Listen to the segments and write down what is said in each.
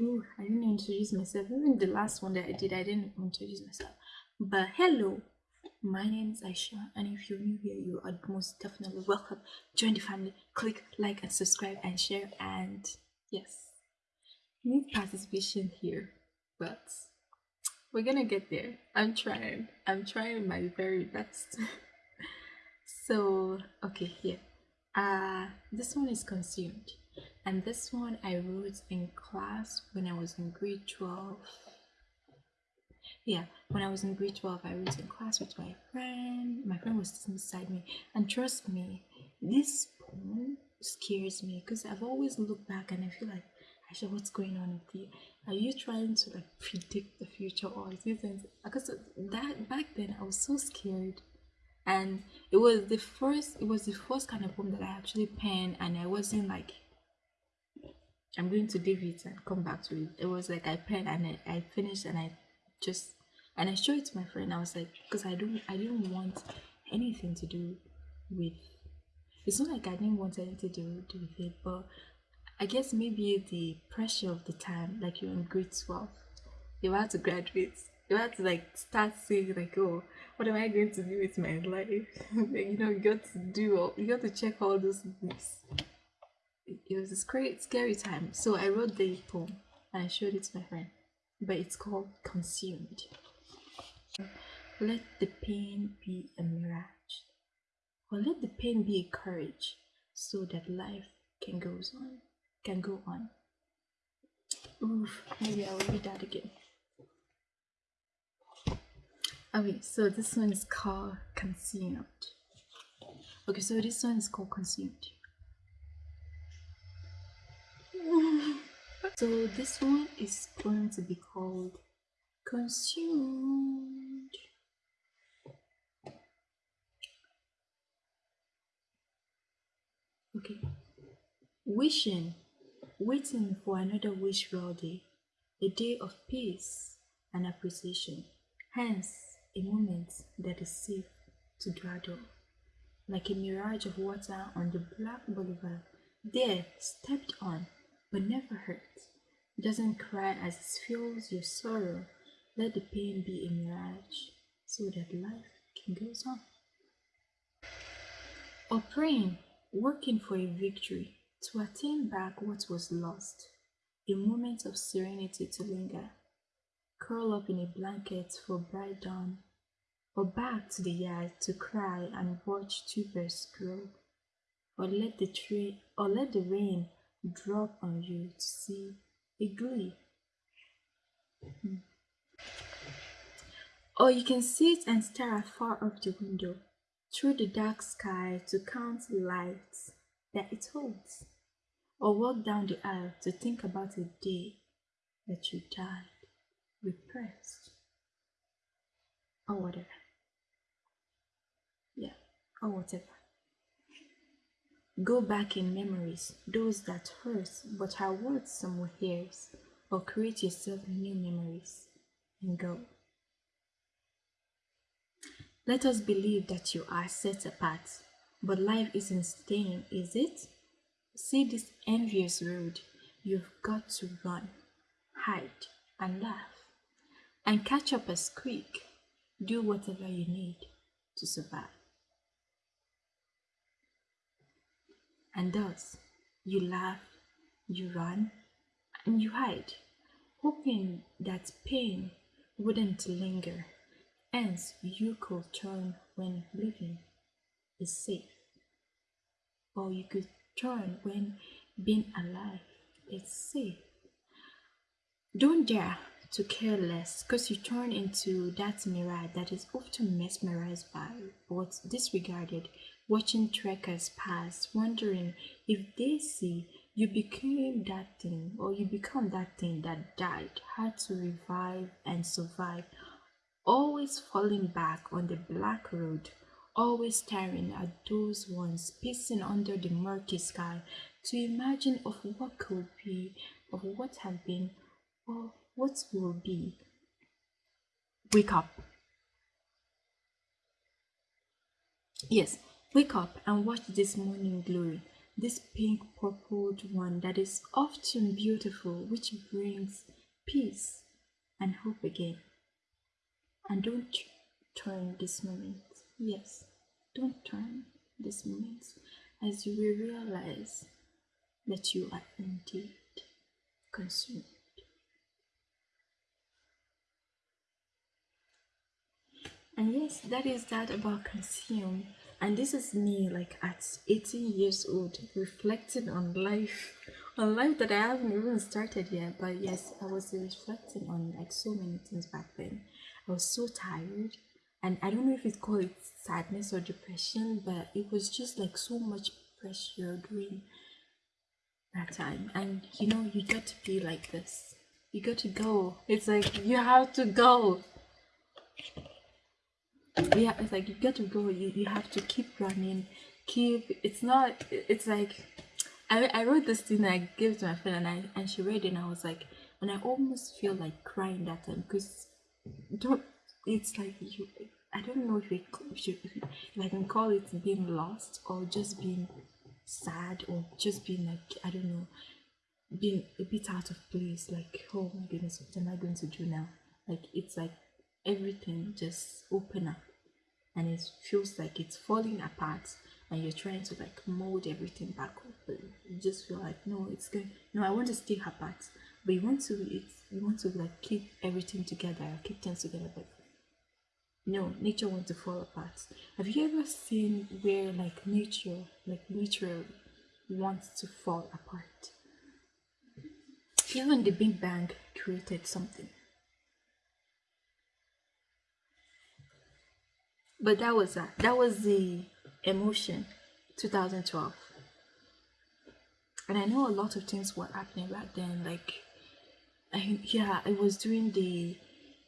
Ooh, I didn't introduce myself. Even the last one that I did, I didn't introduce myself. But hello, my name is Aisha, and if you're new here, you are most definitely welcome. Join the family, click like and subscribe and share. And yes, need participation here, but we're gonna get there. I'm trying, I'm trying my very best. so, okay, here, uh, this one is consumed and this one I wrote in class when I was in grade 12 yeah when I was in grade 12 I wrote in class with my friend. My friend was sitting beside me. And trust me this poem scares me because I've always looked back and I feel like Aisha what's going on with you? Are you trying to like predict the future or is because that back then I was so scared. And it was the first it was the first kind of poem that I actually penned and I wasn't like I'm going to leave it and come back to it. It was like I pen and I, I finished and I just and I showed it to my friend. I was like, because I don't I didn't want anything to do with. It's not like I didn't want anything to do, do with it, but I guess maybe the pressure of the time, like you're in grade 12, you have to graduate. You have to like start saying like, oh, what am I going to do with my life? you know, you got to do all, you got to check all those things it was a scary, scary time. So I wrote the poem and I showed it to my friend. But it's called Consumed. Let the pain be a mirage, or let the pain be a courage, so that life can goes on, can go on. Oof, maybe I will read that again. Okay, so this one is called Consumed. Okay, so this one is called Consumed. So this one is going to be called consumed. Okay. Wishing waiting for another wishful day a day of peace and appreciation. Hence a moment that is safe to dawdle like a mirage of water on the black boulevard. There stepped on but never hurt. Doesn't cry as it feels your sorrow. Let the pain be a mirage so that life can go on. Or praying, working for a victory to attain back what was lost. A moment of serenity to linger. Curl up in a blanket for bright dawn. Or back to the yard to cry and watch tubers grow. Or let the tree or let the rain drop on you to see a glee. Hmm. Or you can sit and stare afar up the window through the dark sky to count the lights that it holds. Or walk down the aisle to think about a day that you died repressed. Or whatever. Yeah, or whatever. Go back in memories, those that hurt but are worth some years, or create yourself new memories and go. Let us believe that you are set apart, but life isn't staying, is it? See this envious road, you've got to run, hide, and laugh, and catch up a squeak. Do whatever you need to survive. And thus, you laugh, you run, and you hide, hoping that pain wouldn't linger. Hence, you could turn when living is safe. Or you could turn when being alive is safe. Don't dare to care less because you turn into that mirage that is often mesmerized by but disregarded watching trekkers pass, wondering if they see you became that thing or you become that thing that died, had to revive and survive, always falling back on the black road, always staring at those ones pacing under the murky sky to imagine of what could be, of what have been, or what will be. Wake up. Yes, Wake up and watch this morning glory. this pink purpled one that is often beautiful, which brings peace and hope again. And don't turn this moment. Yes, don't turn this moment as you will realize that you are indeed consumed. And yes, that is that about consume. And this is me like at 18 years old reflecting on life, on life that I haven't even started yet. But yes, I was reflecting on like so many things back then. I was so tired. And I don't know if it's called it sadness or depression, but it was just like so much pressure during that time. And you know, you got to be like this. You got to go. It's like you have to go yeah it's like you get to go you, you have to keep running keep it's not it's like I, I wrote this thing I gave to my friend and I and she read it and I was like and I almost feel like crying that time because don't it's like you I don't know if, it, if, you, if I can call it being lost or just being sad or just being like I don't know being a bit out of place like oh my goodness what am I going to do now? Like it's like everything just open up and it feels like it's falling apart and you're trying to like mold everything back up but you just feel like no it's good no i want to stay apart. But you want to it's you want to like keep everything together keep things together but no nature wants to fall apart. Have you ever seen where like nature like nature wants to fall apart? Even the big bang created something but that was that that was the emotion 2012 and i know a lot of things were happening back then like I, yeah it was during the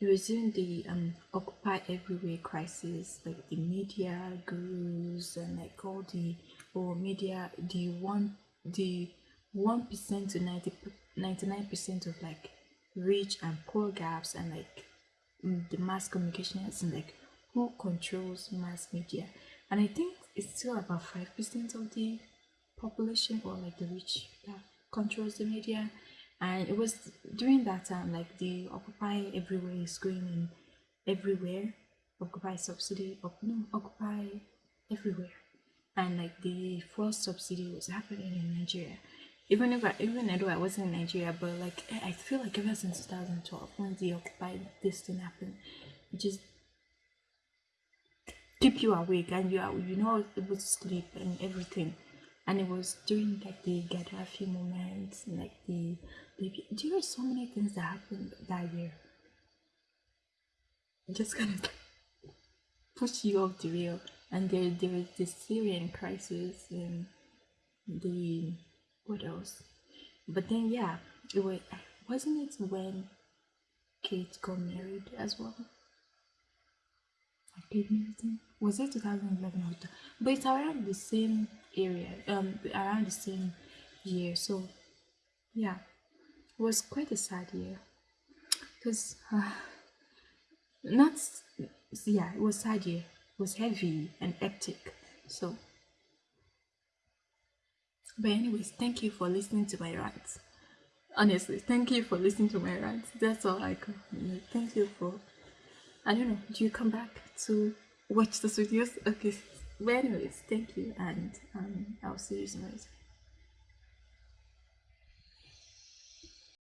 it was during the um occupy everywhere crisis like the media gurus and like all the or media the one the one percent to 90 99 percent of like rich and poor gaps and like mm, the mass communications and like who controls mass media. And i think it's still about 5% of the population or like the rich that controls the media. And it was during that time like the occupy everywhere is going in everywhere. Occupy subsidy op, no occupy everywhere. And like the first subsidy was happening in nigeria. Even if I, even though I wasn't in Nigeria, but like I feel like ever since 2012, when the Occupy this thing happened, it just keep you awake and you are you know able to sleep and everything. And it was during like the Gaddafi moments like the, the there were so many things that happened that year? Just kind of push you off the rail. And there there was the Syrian crisis and the what else? But then yeah it was wasn't it when Kate got married as well was it 2011 or but it's around the same area um around the same year so yeah. It was quite a sad year. Because uh, not yeah it was sad year. It was heavy and hectic so. But anyways thank you for listening to my rants. Honestly thank you for listening to my rants. That's all i could thank you for I don't know. Do you come back to watch the videos? Okay. Well, anyways, thank you, and um, I'll see you soon.